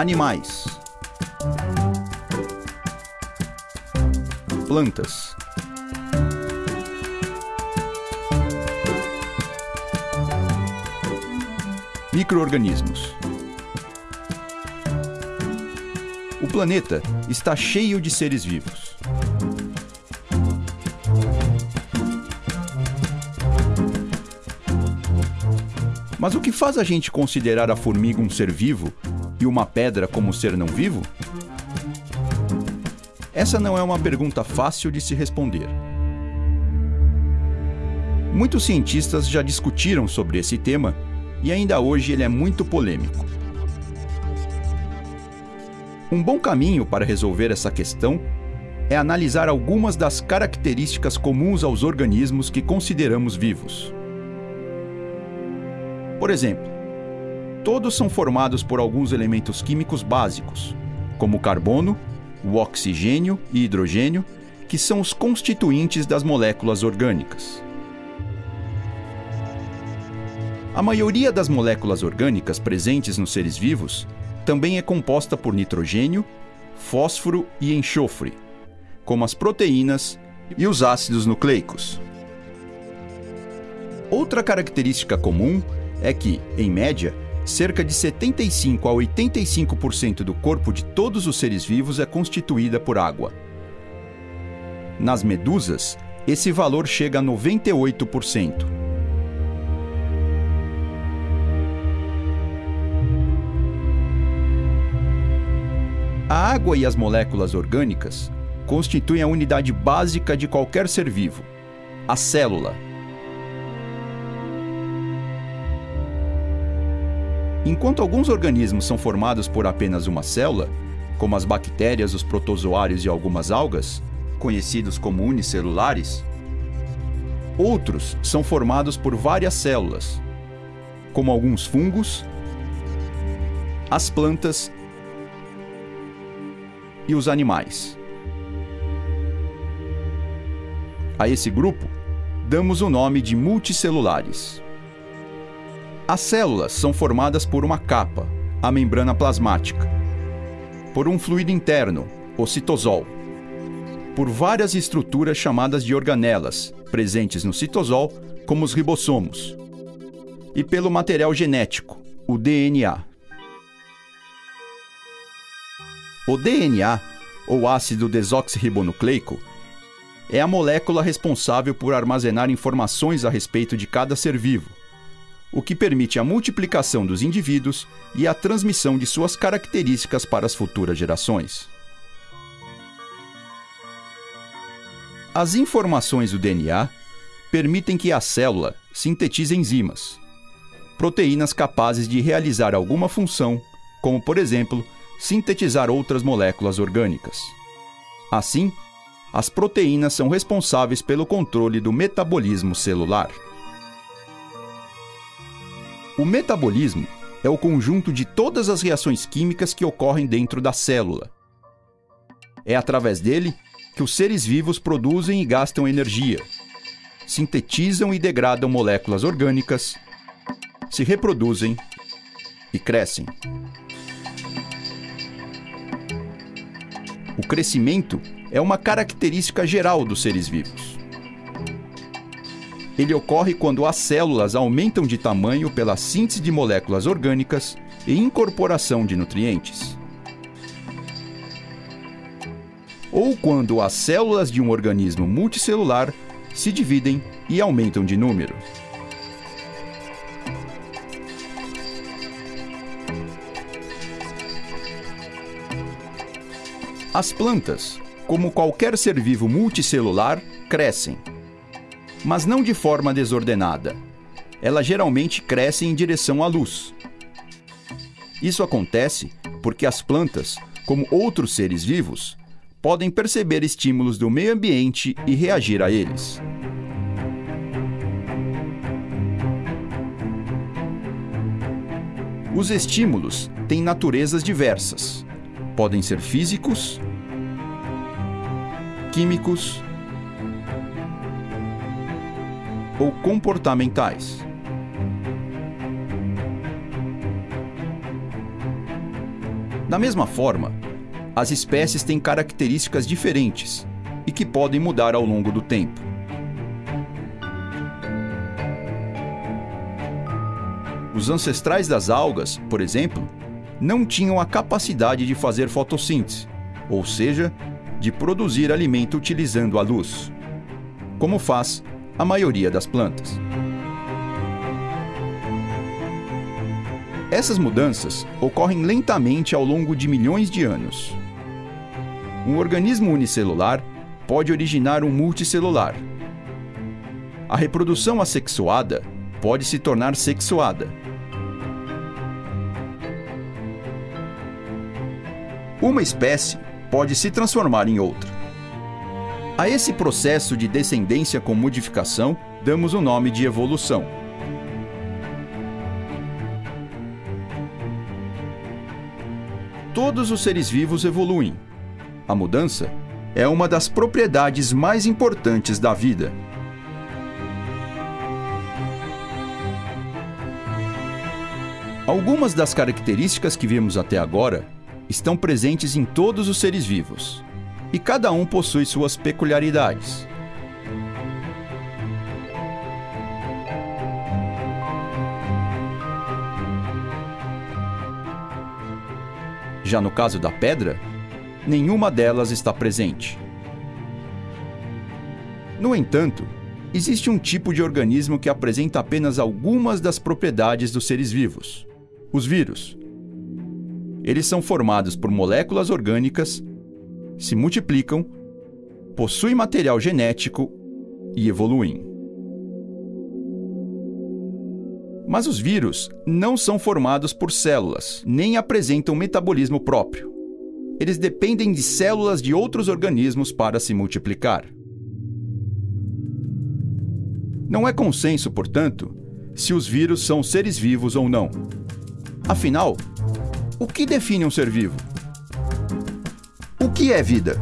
Animais. Plantas. Microorganismos. O planeta está cheio de seres vivos. Mas o que faz a gente considerar a formiga um ser vivo e uma pedra como ser não vivo? Essa não é uma pergunta fácil de se responder. Muitos cientistas já discutiram sobre esse tema e ainda hoje ele é muito polêmico. Um bom caminho para resolver essa questão é analisar algumas das características comuns aos organismos que consideramos vivos. Por exemplo, todos são formados por alguns elementos químicos básicos, como o carbono, o oxigênio e hidrogênio, que são os constituintes das moléculas orgânicas. A maioria das moléculas orgânicas presentes nos seres vivos também é composta por nitrogênio, fósforo e enxofre, como as proteínas e os ácidos nucleicos. Outra característica comum é que, em média, cerca de 75 a 85% do corpo de todos os seres vivos é constituída por água. Nas medusas, esse valor chega a 98%. A água e as moléculas orgânicas constituem a unidade básica de qualquer ser vivo, a célula Enquanto alguns organismos são formados por apenas uma célula, como as bactérias, os protozoários e algumas algas, conhecidos como unicelulares, outros são formados por várias células, como alguns fungos, as plantas e os animais. A esse grupo damos o nome de multicelulares. As células são formadas por uma capa, a membrana plasmática, por um fluido interno, o citosol, por várias estruturas chamadas de organelas, presentes no citosol, como os ribossomos, e pelo material genético, o DNA. O DNA, ou ácido desoxirribonucleico, é a molécula responsável por armazenar informações a respeito de cada ser vivo, o que permite a multiplicação dos indivíduos e a transmissão de suas características para as futuras gerações. As informações do DNA permitem que a célula sintetize enzimas, proteínas capazes de realizar alguma função, como, por exemplo, sintetizar outras moléculas orgânicas. Assim, as proteínas são responsáveis pelo controle do metabolismo celular. O metabolismo é o conjunto de todas as reações químicas que ocorrem dentro da célula. É através dele que os seres vivos produzem e gastam energia, sintetizam e degradam moléculas orgânicas, se reproduzem e crescem. O crescimento é uma característica geral dos seres vivos. Ele ocorre quando as células aumentam de tamanho pela síntese de moléculas orgânicas e incorporação de nutrientes. Ou quando as células de um organismo multicelular se dividem e aumentam de número. As plantas, como qualquer ser vivo multicelular, crescem mas não de forma desordenada. Ela geralmente cresce em direção à luz. Isso acontece porque as plantas, como outros seres vivos, podem perceber estímulos do meio ambiente e reagir a eles. Os estímulos têm naturezas diversas. Podem ser físicos, químicos ou comportamentais. Da mesma forma, as espécies têm características diferentes e que podem mudar ao longo do tempo. Os ancestrais das algas, por exemplo, não tinham a capacidade de fazer fotossíntese, ou seja, de produzir alimento utilizando a luz, como faz a maioria das plantas. Essas mudanças ocorrem lentamente ao longo de milhões de anos. Um organismo unicelular pode originar um multicelular. A reprodução assexuada pode se tornar sexuada. Uma espécie pode se transformar em outra. A esse processo de descendência com modificação damos o nome de evolução. Todos os seres vivos evoluem. A mudança é uma das propriedades mais importantes da vida. Algumas das características que vimos até agora estão presentes em todos os seres vivos, e cada um possui suas peculiaridades. Já no caso da pedra, nenhuma delas está presente. No entanto, existe um tipo de organismo que apresenta apenas algumas das propriedades dos seres vivos: os vírus. Eles são formados por moléculas orgânicas, se multiplicam, possuem material genético e evoluem. Mas os vírus não são formados por células, nem apresentam metabolismo próprio. Eles dependem de células de outros organismos para se multiplicar. Não é consenso, portanto, se os vírus são seres vivos ou não. Afinal, o que define um ser vivo? Que é vida?